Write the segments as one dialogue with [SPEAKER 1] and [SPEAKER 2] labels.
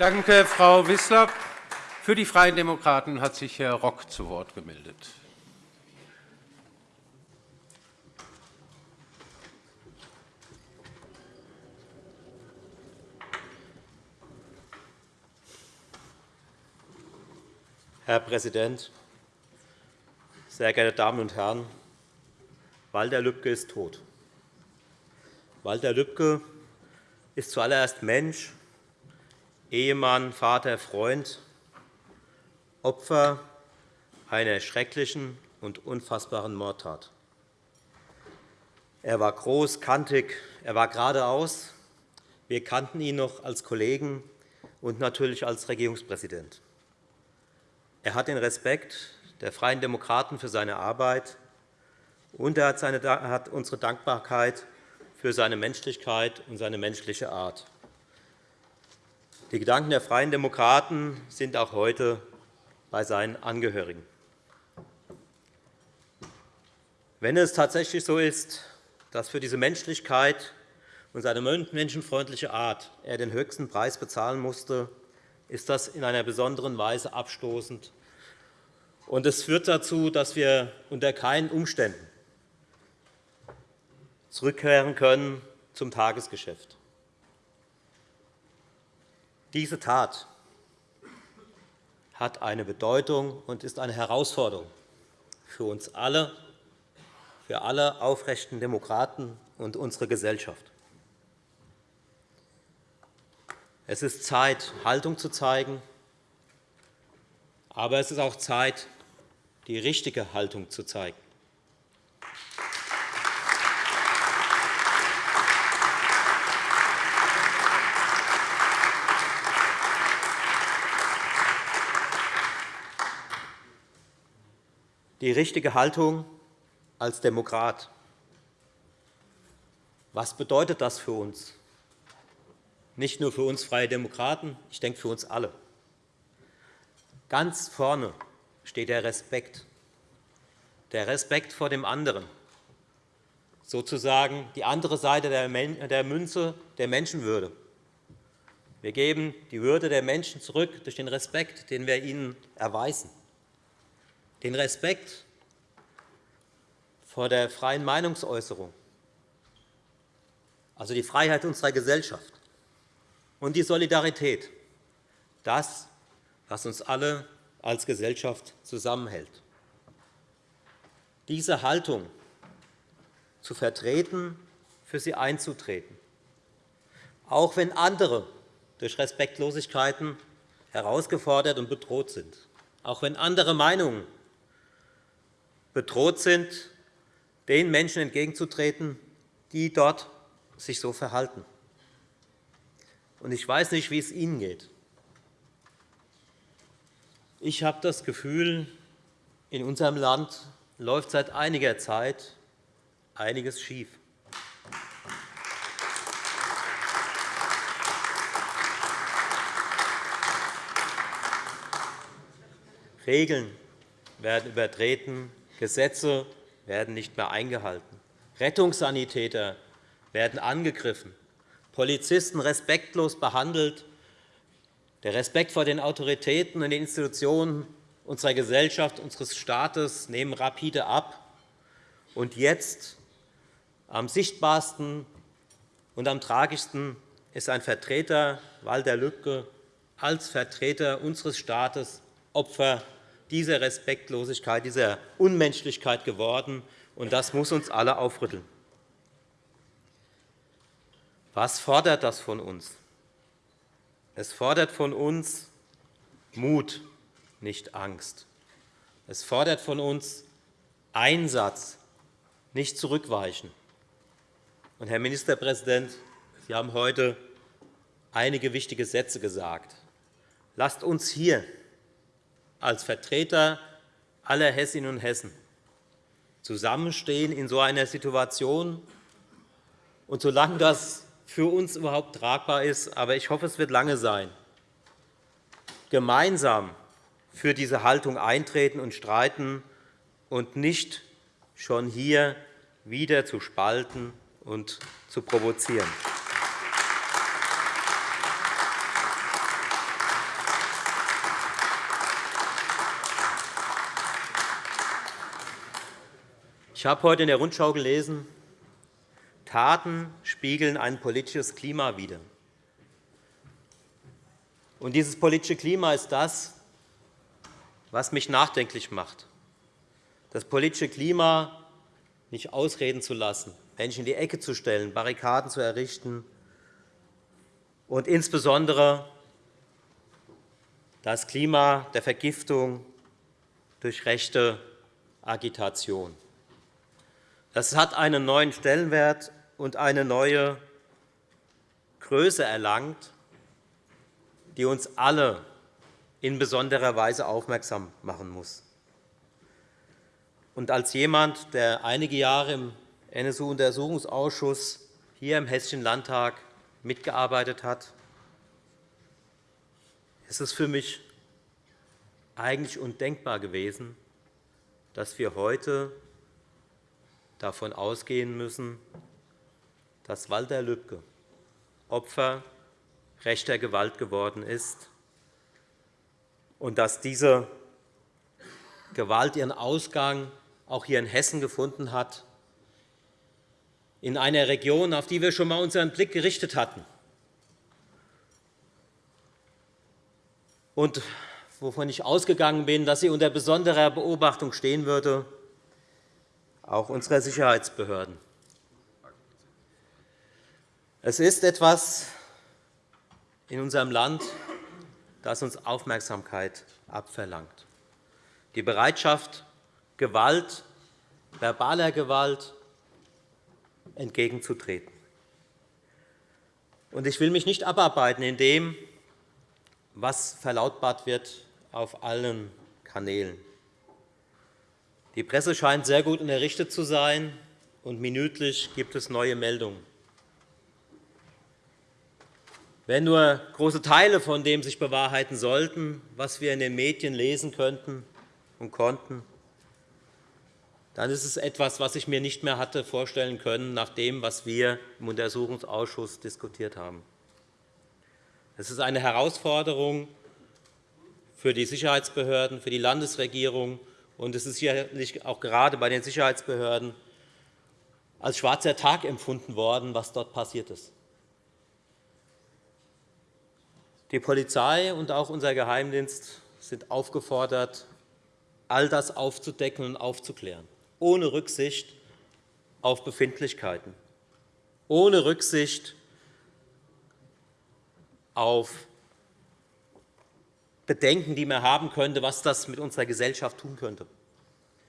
[SPEAKER 1] Danke, Frau Wissler. Für die Freien Demokraten hat sich Herr Rock zu Wort gemeldet.
[SPEAKER 2] Herr Präsident, sehr geehrte Damen und Herren! Walter Lübcke ist tot. Walter Lübcke ist zuallererst Mensch, Ehemann, Vater, Freund, Opfer einer schrecklichen und unfassbaren Mordtat. Er war groß, kantig, er war geradeaus. Wir kannten ihn noch als Kollegen und natürlich als Regierungspräsident. Er hat den Respekt der Freien Demokraten für seine Arbeit, und er hat unsere Dankbarkeit für seine Menschlichkeit und seine menschliche Art. Die Gedanken der Freien Demokraten sind auch heute bei seinen Angehörigen. Wenn es tatsächlich so ist, dass für diese Menschlichkeit und seine menschenfreundliche Art er den höchsten Preis bezahlen musste, ist das in einer besonderen Weise abstoßend. Und es führt dazu, dass wir unter keinen Umständen zurückkehren können zum Tagesgeschäft. Diese Tat hat eine Bedeutung und ist eine Herausforderung für uns alle, für alle aufrechten Demokraten und unsere Gesellschaft. Es ist Zeit, Haltung zu zeigen, aber es ist auch Zeit, die richtige Haltung zu zeigen. Die richtige Haltung als Demokrat. Was bedeutet das für uns? Nicht nur für uns Freie Demokraten, ich denke für uns alle. Ganz vorne steht der Respekt, der Respekt vor dem anderen, sozusagen die andere Seite der Münze der Menschenwürde. Wir geben die Würde der Menschen zurück durch den Respekt, den wir ihnen erweisen, den Respekt vor der freien Meinungsäußerung, also die Freiheit unserer Gesellschaft, und die Solidarität, das, was uns alle als Gesellschaft zusammenhält. Diese Haltung zu vertreten, für sie einzutreten, auch wenn andere durch Respektlosigkeiten herausgefordert und bedroht sind, auch wenn andere Meinungen bedroht sind, den Menschen entgegenzutreten, die dort sich so verhalten. Ich weiß nicht, wie es Ihnen geht. Ich habe das Gefühl, in unserem Land läuft seit einiger Zeit einiges schief. Regeln werden übertreten, Gesetze werden nicht mehr eingehalten, Rettungssanitäter werden angegriffen, Polizisten respektlos behandelt. Der Respekt vor den Autoritäten und den Institutionen unserer Gesellschaft, unseres Staates nehmen rapide ab. Und jetzt, am sichtbarsten und am tragischsten, ist ein Vertreter, Walter Lübcke, als Vertreter unseres Staates Opfer dieser Respektlosigkeit, dieser Unmenschlichkeit geworden. Und das muss uns alle aufrütteln. Was fordert das von uns? Es fordert von uns Mut, nicht Angst. Es fordert von uns Einsatz, nicht zurückweichen. Und, Herr Ministerpräsident, Sie haben heute einige wichtige Sätze gesagt. Lasst uns hier als Vertreter aller Hessinnen und Hessen zusammenstehen in so einer Situation. Und solange das für uns überhaupt tragbar ist. Aber ich hoffe, es wird lange sein. Gemeinsam für diese Haltung eintreten und streiten und nicht schon hier wieder zu spalten und zu provozieren. Ich habe heute in der Rundschau gelesen, Taten spiegeln ein politisches Klima wider. Und dieses politische Klima ist das, was mich nachdenklich macht. Das politische Klima nicht ausreden zu lassen, Menschen in die Ecke zu stellen, Barrikaden zu errichten und insbesondere das Klima der Vergiftung durch rechte Agitation. Das hat einen neuen Stellenwert und eine neue Größe erlangt, die uns alle in besonderer Weise aufmerksam machen muss. Und als jemand, der einige Jahre im NSU-Untersuchungsausschuss hier im Hessischen Landtag mitgearbeitet hat, ist es für mich eigentlich undenkbar gewesen, dass wir heute davon ausgehen müssen, dass Walter Lübcke Opfer rechter Gewalt geworden ist und dass diese Gewalt ihren Ausgang auch hier in Hessen gefunden hat, in einer Region, auf die wir schon einmal unseren Blick gerichtet hatten. Und wovon ich ausgegangen bin, dass sie unter besonderer Beobachtung stehen würde, auch unserer Sicherheitsbehörden. Es ist etwas in unserem Land, das uns Aufmerksamkeit abverlangt. Die Bereitschaft, Gewalt, verbaler Gewalt entgegenzutreten. Ich will mich nicht abarbeiten in dem, was verlautbart wird auf allen Kanälen. Die Presse scheint sehr gut unterrichtet zu sein, und minütlich gibt es neue Meldungen. Wenn nur große Teile von dem sich bewahrheiten sollten, was wir in den Medien lesen könnten und konnten, dann ist es etwas, was ich mir nicht mehr hatte vorstellen können, nach dem, was wir im Untersuchungsausschuss diskutiert haben. Es ist eine Herausforderung für die Sicherheitsbehörden, für die Landesregierung, und es ist sicherlich auch gerade bei den Sicherheitsbehörden als schwarzer Tag empfunden worden, was dort passiert ist. Die Polizei und auch unser Geheimdienst sind aufgefordert, all das aufzudecken und aufzuklären, ohne Rücksicht auf Befindlichkeiten, ohne Rücksicht auf Bedenken, die man haben könnte, was das mit unserer Gesellschaft tun könnte.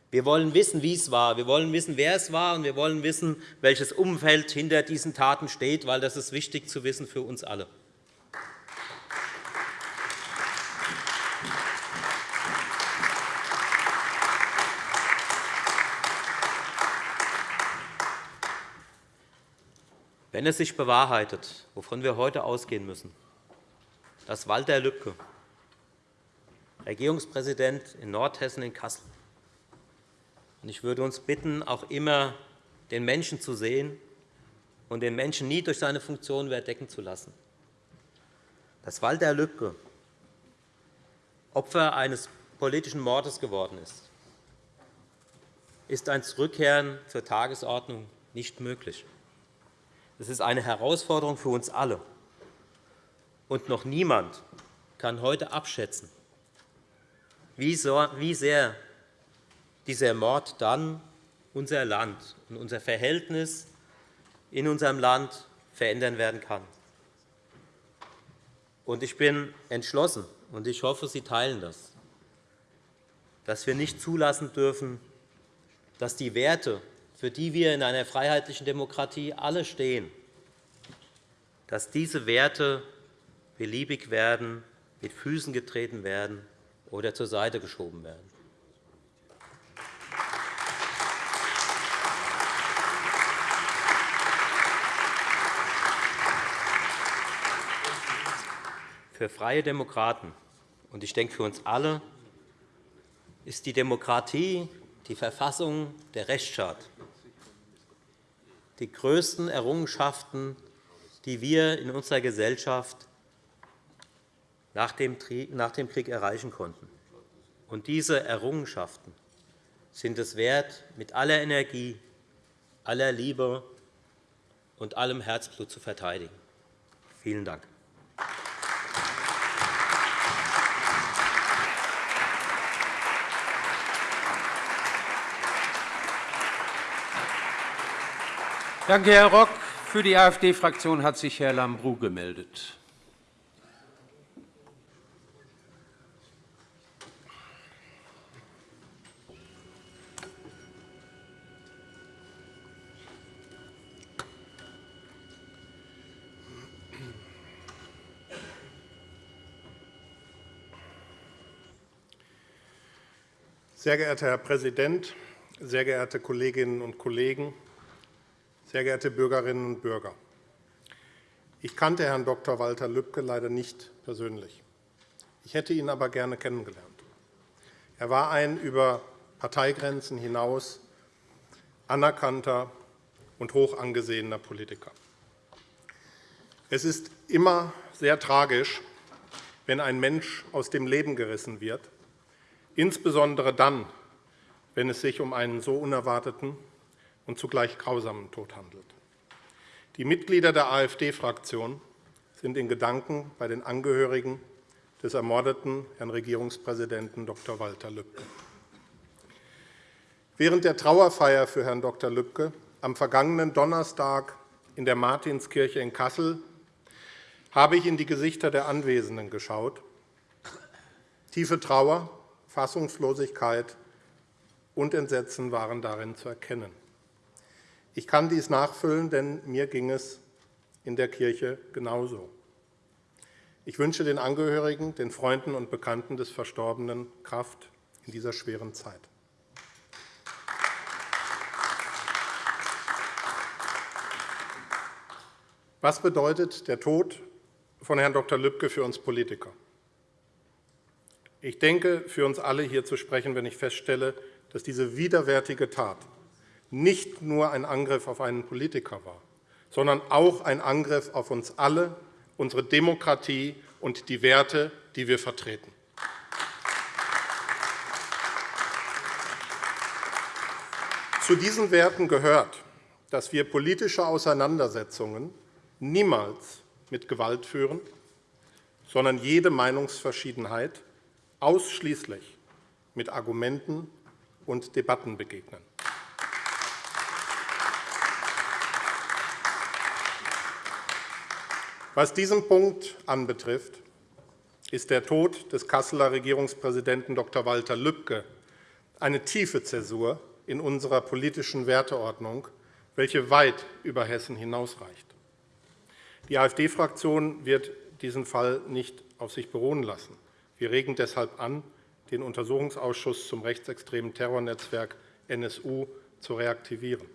[SPEAKER 2] Wir wollen wissen, wie es war. Wir wollen wissen, wer es war, und wir wollen wissen, welches Umfeld hinter diesen Taten steht, weil das ist wichtig zu wissen für uns alle. Wenn es sich bewahrheitet, wovon wir heute ausgehen müssen, dass Walter Lübcke Regierungspräsident in Nordhessen in Kassel. Ich würde uns bitten, auch immer den Menschen zu sehen und den Menschen nie durch seine Funktion überdecken zu lassen. Dass Walter Lübcke Opfer eines politischen Mordes geworden ist, ist ein Zurückkehren zur Tagesordnung nicht möglich. Es ist eine Herausforderung für uns alle. Und noch niemand kann heute abschätzen, wie sehr dieser Mord dann unser Land und unser Verhältnis in unserem Land verändern werden kann. Ich bin entschlossen, und ich hoffe, Sie teilen das, dass wir nicht zulassen dürfen, dass die Werte, für die wir in einer freiheitlichen Demokratie alle stehen, dass diese Werte beliebig werden, mit Füßen getreten werden oder zur Seite geschoben werden. Für Freie Demokraten und ich denke für uns alle ist die Demokratie, die Verfassung, der Rechtsstaat die größten Errungenschaften, die wir in unserer Gesellschaft nach dem Krieg erreichen konnten. Und diese Errungenschaften sind es wert, mit aller Energie, aller Liebe und allem Herzblut zu verteidigen. Vielen Dank.
[SPEAKER 1] Danke, Herr Rock. Für die AfD-Fraktion hat sich Herr Lambrou gemeldet.
[SPEAKER 3] Sehr geehrter Herr Präsident, sehr geehrte Kolleginnen und Kollegen, sehr geehrte Bürgerinnen und Bürger! Ich kannte Herrn Dr. Walter Lübcke leider nicht persönlich. Ich hätte ihn aber gerne kennengelernt. Er war ein über Parteigrenzen hinaus anerkannter und hoch angesehener Politiker. Es ist immer sehr tragisch, wenn ein Mensch aus dem Leben gerissen wird, insbesondere dann, wenn es sich um einen so unerwarteten und zugleich grausamen Tod handelt. Die Mitglieder der AfD-Fraktion sind in Gedanken bei den Angehörigen des ermordeten Herrn Regierungspräsidenten Dr. Walter Lübcke. Während der Trauerfeier für Herrn Dr. Lübcke am vergangenen Donnerstag in der Martinskirche in Kassel habe ich in die Gesichter der Anwesenden geschaut. Tiefe Trauer Fassungslosigkeit und Entsetzen waren darin zu erkennen. Ich kann dies nachfüllen, denn mir ging es in der Kirche genauso. Ich wünsche den Angehörigen, den Freunden und Bekannten des Verstorbenen Kraft in dieser schweren Zeit. Was bedeutet der Tod von Herrn Dr. Lübcke für uns Politiker? Ich denke, für uns alle hier zu sprechen, wenn ich feststelle, dass diese widerwärtige Tat nicht nur ein Angriff auf einen Politiker war, sondern auch ein Angriff auf uns alle, unsere Demokratie und die Werte, die wir vertreten. Zu diesen Werten gehört, dass wir politische Auseinandersetzungen niemals mit Gewalt führen, sondern jede Meinungsverschiedenheit ausschließlich mit Argumenten und Debatten begegnen. Was diesen Punkt anbetrifft, ist der Tod des Kasseler Regierungspräsidenten Dr. Walter Lübcke eine tiefe Zäsur in unserer politischen Werteordnung, welche weit über Hessen hinausreicht. Die AfD-Fraktion wird diesen Fall nicht auf sich beruhen lassen. Wir regen deshalb an, den Untersuchungsausschuss zum rechtsextremen Terrornetzwerk NSU zu reaktivieren.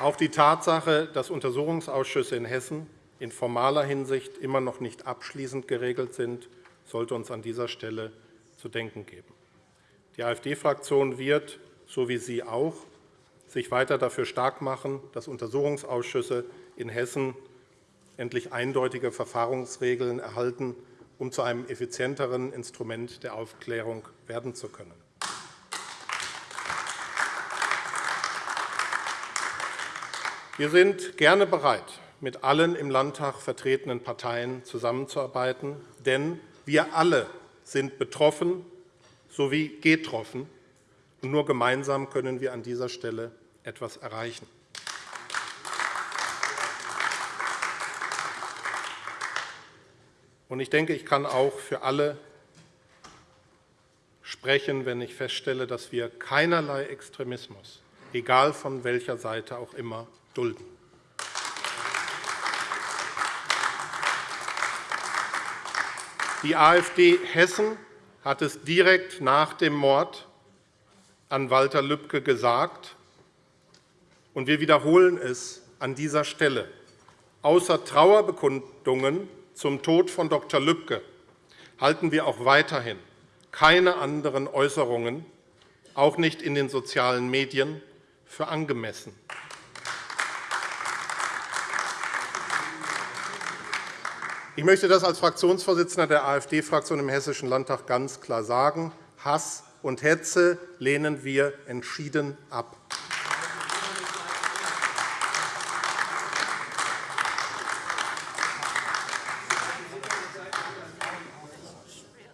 [SPEAKER 3] Auch die Tatsache, dass Untersuchungsausschüsse in Hessen in formaler Hinsicht immer noch nicht abschließend geregelt sind, sollte uns an dieser Stelle zu denken geben. Die AfD-Fraktion wird, so wie Sie auch, sich weiter dafür stark machen, dass Untersuchungsausschüsse in Hessen endlich eindeutige Verfahrensregeln erhalten, um zu einem effizienteren Instrument der Aufklärung werden zu können. Wir sind gerne bereit, mit allen im Landtag vertretenen Parteien zusammenzuarbeiten, denn wir alle sind betroffen sowie getroffen nur gemeinsam können wir an dieser Stelle etwas erreichen. Ich denke, ich kann auch für alle sprechen, wenn ich feststelle, dass wir keinerlei Extremismus, egal von welcher Seite auch immer, dulden. Die AfD Hessen hat es direkt nach dem Mord an Walter Lübcke gesagt, und wir wiederholen es an dieser Stelle. Außer Trauerbekundungen zum Tod von Dr. Lübcke halten wir auch weiterhin keine anderen Äußerungen, auch nicht in den sozialen Medien, für angemessen. Ich möchte das als Fraktionsvorsitzender der AfD-Fraktion im Hessischen Landtag ganz klar sagen. Hass und Hetze lehnen wir entschieden ab.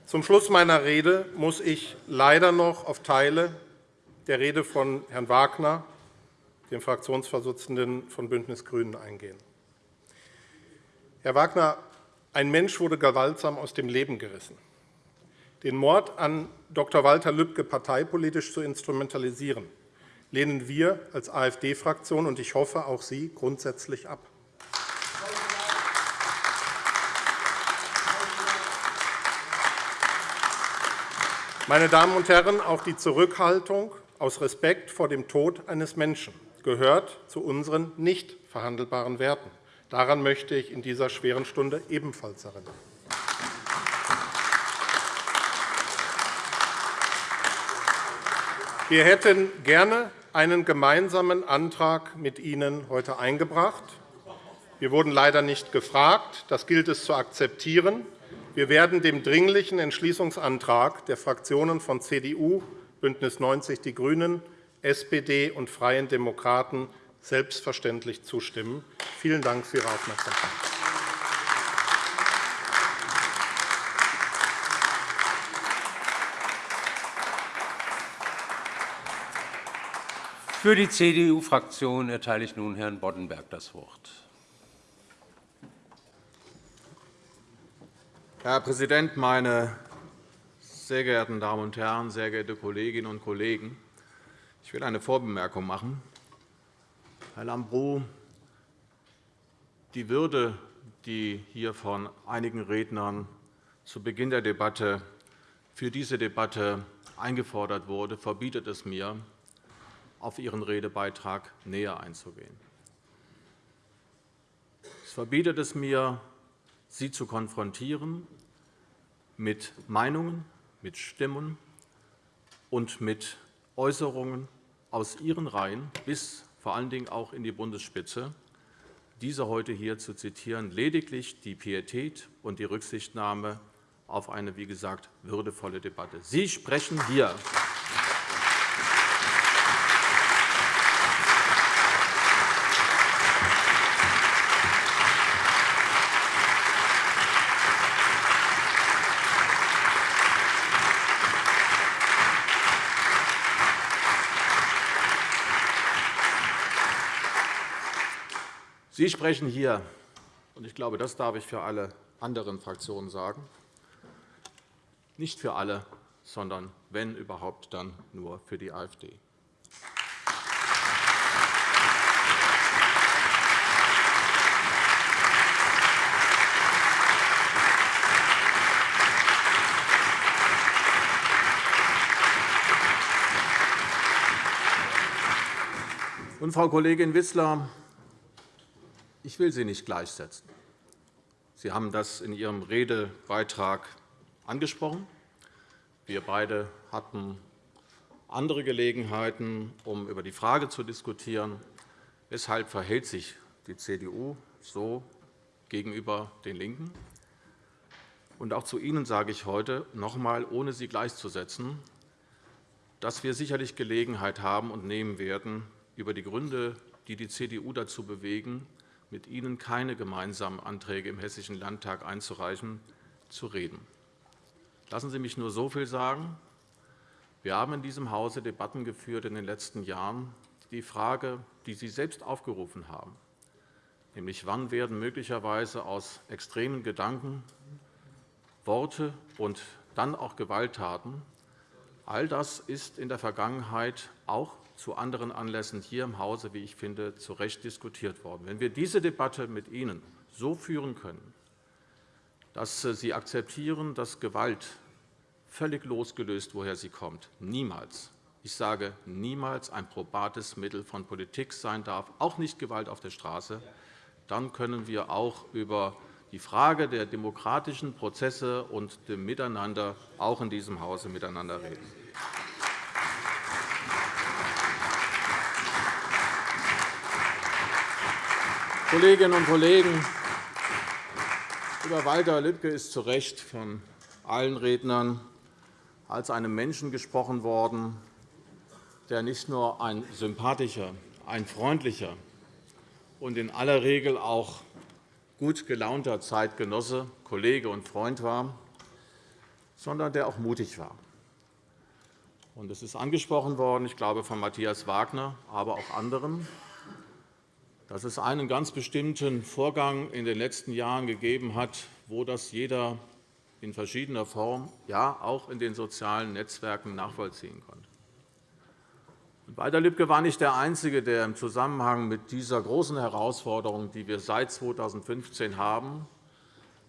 [SPEAKER 3] Zum Schluss meiner Rede muss ich leider noch auf Teile der Rede von Herrn Wagner, dem Fraktionsvorsitzenden von BÜNDNIS GRÜNEN, eingehen. Herr Wagner, ein Mensch wurde gewaltsam aus dem Leben gerissen. Den Mord an Dr. Walter Lübcke parteipolitisch zu instrumentalisieren, lehnen wir als AfD-Fraktion und ich hoffe auch Sie grundsätzlich ab. Meine Damen und Herren, auch die Zurückhaltung aus Respekt vor dem Tod eines Menschen gehört zu unseren nicht verhandelbaren Werten. Daran möchte ich in dieser schweren Stunde ebenfalls erinnern. Wir hätten gerne einen gemeinsamen Antrag mit Ihnen heute eingebracht. Wir wurden leider nicht gefragt. Das gilt es zu akzeptieren. Wir werden dem Dringlichen Entschließungsantrag der Fraktionen von CDU, BÜNDNIS 90 die GRÜNEN, SPD und Freien Demokraten selbstverständlich zustimmen. Vielen Dank für Ihre Aufmerksamkeit.
[SPEAKER 1] Für die CDU-Fraktion erteile ich nun Herrn Boddenberg das Wort.
[SPEAKER 4] Herr Präsident, meine sehr geehrten Damen und Herren, sehr geehrte Kolleginnen und Kollegen! Ich will eine Vorbemerkung machen. Herr Lambrou, die Würde, die hier von einigen Rednern zu Beginn der Debatte für diese Debatte eingefordert wurde, verbietet es mir, auf Ihren Redebeitrag näher einzugehen. Es verbietet es mir, sie zu konfrontieren mit Meinungen, mit Stimmen und mit Äußerungen aus Ihren Reihen bis vor allen Dingen auch in die Bundesspitze, diese heute hier zu zitieren, lediglich die Pietät und die Rücksichtnahme auf eine, wie gesagt, würdevolle Debatte. Sie sprechen hier Sie sprechen hier, und ich glaube, das darf ich für alle anderen Fraktionen sagen, nicht für alle, sondern wenn überhaupt, dann nur für die AfD. Und, Frau Kollegin Wissler, ich will Sie nicht gleichsetzen. Sie haben das in Ihrem Redebeitrag angesprochen. Wir beide hatten andere Gelegenheiten, um über die Frage zu diskutieren, weshalb verhält sich die CDU so gegenüber den LINKEN. Und auch zu Ihnen sage ich heute noch einmal, ohne Sie gleichzusetzen, dass wir sicherlich Gelegenheit haben und nehmen werden, über die Gründe, die die CDU dazu bewegen, mit Ihnen keine gemeinsamen Anträge im Hessischen Landtag einzureichen, zu reden. Lassen Sie mich nur so viel sagen. Wir haben in diesem Hause Debatten geführt in den letzten Jahren. Die Frage, die Sie selbst aufgerufen haben, nämlich wann werden möglicherweise aus extremen Gedanken Worte und dann auch Gewalttaten, all das ist in der Vergangenheit auch zu anderen Anlässen hier im Hause, wie ich finde, zu Recht diskutiert worden. Wenn wir diese Debatte mit Ihnen so führen können, dass Sie akzeptieren, dass Gewalt völlig losgelöst, woher sie kommt, niemals, ich sage niemals ein probates Mittel von Politik sein darf, auch nicht Gewalt auf der Straße, dann können wir auch über die Frage der demokratischen Prozesse und dem Miteinander auch in diesem Hause miteinander reden. Kolleginnen und Kollegen, Über Walter Lübcke ist zu Recht von allen Rednern als einem Menschen gesprochen worden, der nicht nur ein sympathischer, ein freundlicher und in aller Regel auch gut gelaunter Zeitgenosse, Kollege und Freund war, sondern der auch mutig war. Es ist angesprochen worden, ich glaube, von Matthias Wagner, aber auch anderen, dass es einen ganz bestimmten Vorgang in den letzten Jahren gegeben hat, wo das jeder in verschiedener Form, ja auch in den sozialen Netzwerken, nachvollziehen konnte. Walter Lübcke war nicht der Einzige, der im Zusammenhang mit dieser großen Herausforderung, die wir seit 2015 haben,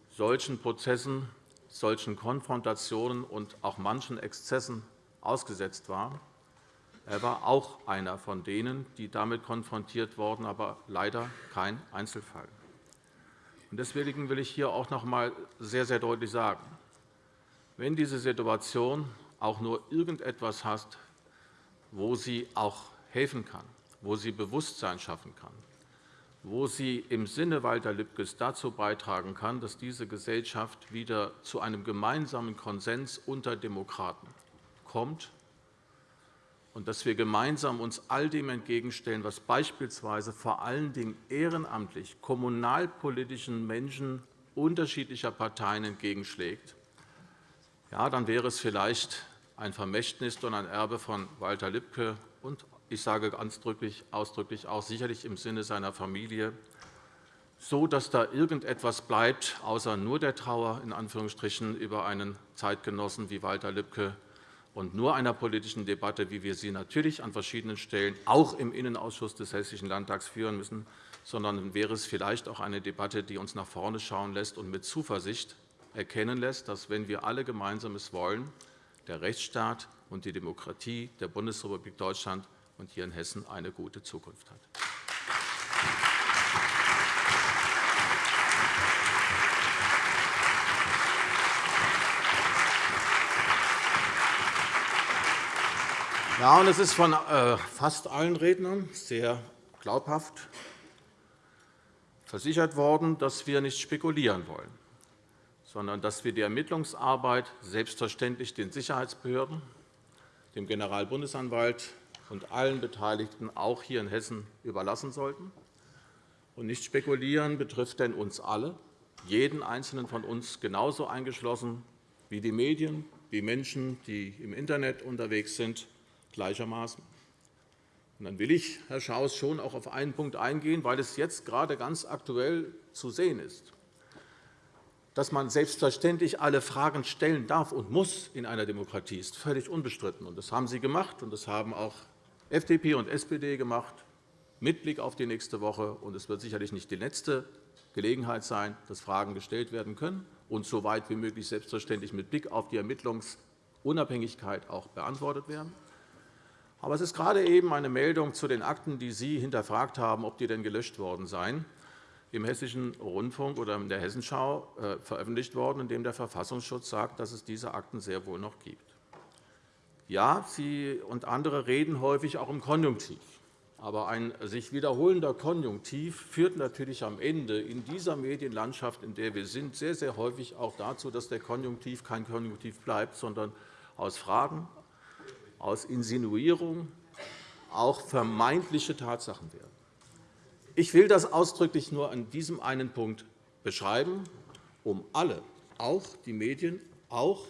[SPEAKER 4] solchen Prozessen, solchen Konfrontationen und auch manchen Exzessen ausgesetzt war. Er war auch einer von denen, die damit konfrontiert wurden, aber leider kein Einzelfall. Deswegen will ich hier auch noch einmal sehr, sehr deutlich sagen, wenn diese Situation auch nur irgendetwas hat, wo sie auch helfen kann, wo sie Bewusstsein schaffen kann, wo sie im Sinne Walter Lübkes dazu beitragen kann, dass diese Gesellschaft wieder zu einem gemeinsamen Konsens unter Demokraten kommt und dass wir gemeinsam uns all dem entgegenstellen, was beispielsweise vor allen Dingen ehrenamtlich kommunalpolitischen Menschen unterschiedlicher Parteien entgegenschlägt, ja, dann wäre es vielleicht ein Vermächtnis und ein Erbe von Walter Lübcke und ich sage ganz ausdrücklich auch sicherlich im Sinne seiner Familie, so dass da irgendetwas bleibt, außer nur der Trauer in Anführungsstrichen über einen Zeitgenossen wie Walter Lübcke und nur einer politischen Debatte, wie wir sie natürlich an verschiedenen Stellen auch im Innenausschuss des Hessischen Landtags führen müssen, sondern wäre es vielleicht auch eine Debatte, die uns nach vorne schauen lässt und mit Zuversicht erkennen lässt, dass, wenn wir alle gemeinsam es wollen, der Rechtsstaat und die Demokratie der Bundesrepublik Deutschland und hier in Hessen eine gute Zukunft hat. Ja, und es ist von äh, fast allen Rednern sehr glaubhaft versichert worden, dass wir nicht spekulieren wollen sondern dass wir die Ermittlungsarbeit selbstverständlich den Sicherheitsbehörden, dem Generalbundesanwalt und allen Beteiligten auch hier in Hessen überlassen sollten. Und nicht spekulieren betrifft denn uns alle, jeden Einzelnen von uns genauso eingeschlossen wie die Medien, wie Menschen, die im Internet unterwegs sind, gleichermaßen. Und dann will ich, Herr Schaus, schon auch auf einen Punkt eingehen, weil es jetzt gerade ganz aktuell zu sehen ist dass man selbstverständlich alle Fragen stellen darf und muss in einer Demokratie, ist völlig unbestritten. Das haben Sie gemacht, und das haben auch FDP und SPD gemacht, mit Blick auf die nächste Woche. Es wird sicherlich nicht die letzte Gelegenheit sein, dass Fragen gestellt werden können und so weit wie möglich selbstverständlich mit Blick auf die Ermittlungsunabhängigkeit auch beantwortet werden. Aber es ist gerade eben eine Meldung zu den Akten, die Sie hinterfragt haben, ob die denn gelöscht worden seien im Hessischen Rundfunk oder in der Hessenschau äh, veröffentlicht worden, in dem der Verfassungsschutz sagt, dass es diese Akten sehr wohl noch gibt. Ja, Sie und andere reden häufig auch im Konjunktiv. Aber ein sich wiederholender Konjunktiv führt natürlich am Ende in dieser Medienlandschaft, in der wir sind, sehr, sehr häufig auch dazu, dass der Konjunktiv kein Konjunktiv bleibt, sondern aus Fragen, aus Insinuierungen auch vermeintliche Tatsachen werden. Ich will das ausdrücklich nur an diesem einen Punkt beschreiben, um alle, auch die Medien, auch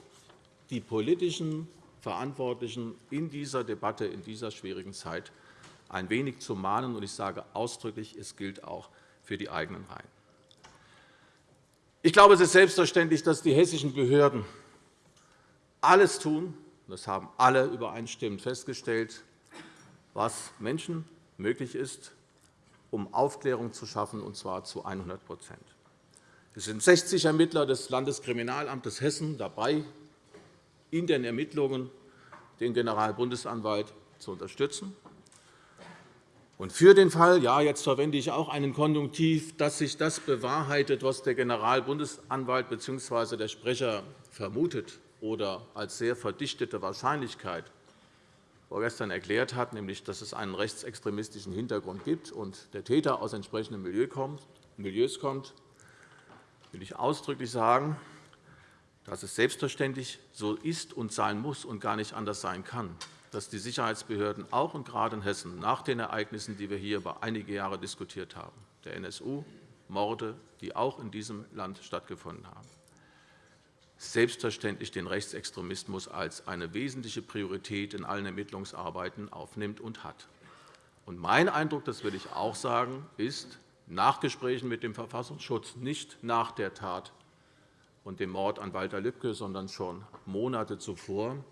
[SPEAKER 4] die politischen Verantwortlichen in dieser Debatte, in dieser schwierigen Zeit ein wenig zu mahnen. Ich sage ausdrücklich, es gilt auch für die eigenen Reihen. Ich glaube, es ist selbstverständlich, dass die hessischen Behörden alles tun, das haben alle übereinstimmend festgestellt, was Menschen möglich ist, um Aufklärung zu schaffen, und zwar zu 100% Es sind 60 Ermittler des Landeskriminalamtes Hessen dabei, in den Ermittlungen den Generalbundesanwalt zu unterstützen. Und für den Fall, ja, jetzt verwende ich auch einen Konjunktiv, dass sich das bewahrheitet, was der Generalbundesanwalt bzw. der Sprecher vermutet oder als sehr verdichtete Wahrscheinlichkeit vorgestern erklärt hat, nämlich dass es einen rechtsextremistischen Hintergrund gibt und der Täter aus entsprechenden Milieus kommt, will ich ausdrücklich sagen, dass es selbstverständlich so ist und sein muss und gar nicht anders sein kann, dass die Sicherheitsbehörden auch und gerade in Hessen nach den Ereignissen, die wir hier über einige Jahre diskutiert haben, der NSU, Morde, die auch in diesem Land stattgefunden haben, selbstverständlich den Rechtsextremismus als eine wesentliche Priorität in allen Ermittlungsarbeiten aufnimmt und hat. Mein Eindruck, das will ich auch sagen, ist, nach Gesprächen mit dem Verfassungsschutz, nicht nach der Tat und dem Mord an Walter Lübcke, sondern schon Monate zuvor,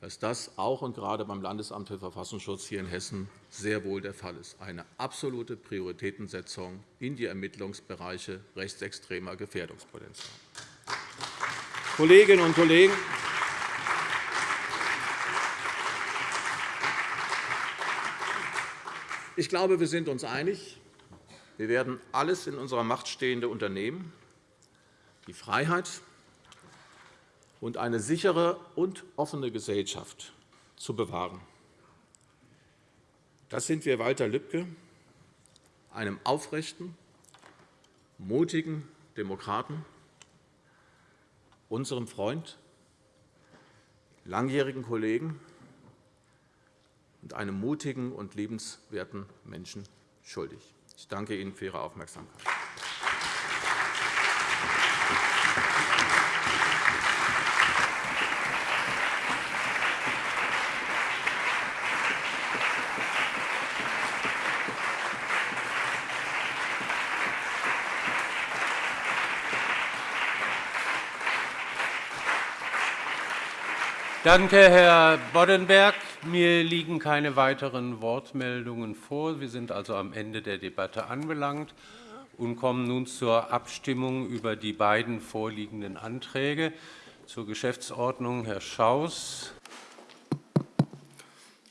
[SPEAKER 4] dass das auch und gerade beim Landesamt für Verfassungsschutz hier in Hessen sehr wohl der Fall ist. Eine absolute Prioritätensetzung in die Ermittlungsbereiche rechtsextremer Gefährdungspotenzial. Kolleginnen und Kollegen, ich glaube, wir sind uns einig. Wir werden alles in unserer Macht Stehende unternehmen, die Freiheit und eine sichere und offene Gesellschaft zu bewahren. Das sind wir Walter Lübcke, einem aufrechten, mutigen Demokraten, unserem Freund, langjährigen Kollegen und einem mutigen und liebenswerten Menschen schuldig. Ich danke Ihnen für Ihre Aufmerksamkeit.
[SPEAKER 1] Danke, Herr Boddenberg. Mir liegen keine weiteren Wortmeldungen vor. Wir sind also am Ende der Debatte angelangt und kommen nun zur Abstimmung über die beiden vorliegenden Anträge. Zur Geschäftsordnung Herr Schaus.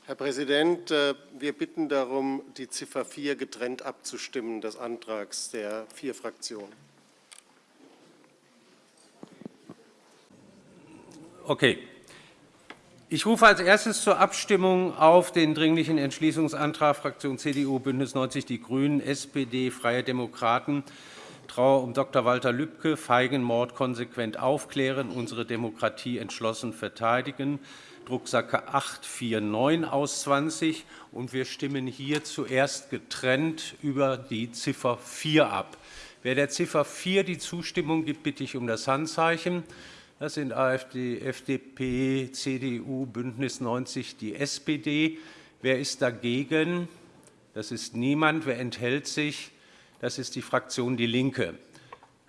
[SPEAKER 5] Herr Präsident, äh, wir bitten darum, die Ziffer 4 getrennt abzustimmen des Antrags der vier Fraktionen.
[SPEAKER 1] Okay. Ich rufe als erstes zur Abstimmung auf den Dringlichen Entschließungsantrag Fraktion CDU, BÜNDNIS 90 die GRÜNEN, SPD, Freie Demokraten, Trauer um Dr. Walter Lübcke, Feigenmord konsequent aufklären, unsere Demokratie entschlossen verteidigen, Drucksache 849 aus 20. Und wir stimmen hier zuerst getrennt über die Ziffer 4 ab. Wer der Ziffer 4 die Zustimmung gibt, bitte ich um das Handzeichen. Das sind AfD, FDP, CDU, BÜNDNIS 90 die SPD. Wer ist dagegen? Das ist niemand. Wer enthält sich? Das ist die Fraktion DIE LINKE.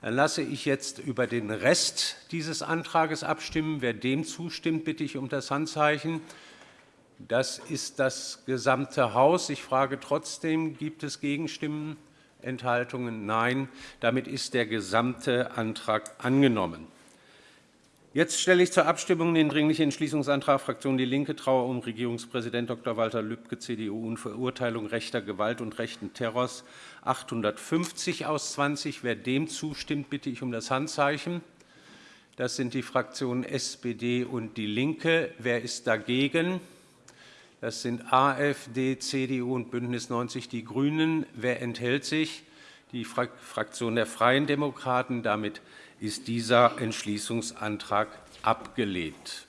[SPEAKER 1] Dann lasse ich jetzt über den Rest dieses Antrags abstimmen. Wer dem zustimmt, bitte ich um das Handzeichen. Das ist das gesamte Haus. Ich frage trotzdem, gibt es Gegenstimmen, Enthaltungen? Nein. Damit ist der gesamte Antrag angenommen. Jetzt stelle ich zur Abstimmung den Dringlichen Entschließungsantrag Fraktion DIE LINKE Trauer um Regierungspräsident Dr. Walter Lübcke, CDU, und Verurteilung rechter Gewalt und rechten Terrors 850 aus 20. Wer dem zustimmt, bitte ich um das Handzeichen. Das sind die Fraktionen SPD und DIE LINKE. Wer ist dagegen? Das sind AfD, CDU und BÜNDNIS 90 die GRÜNEN. Wer enthält sich? Die Fraktion der Freien Demokraten. Damit ist dieser Entschließungsantrag abgelehnt.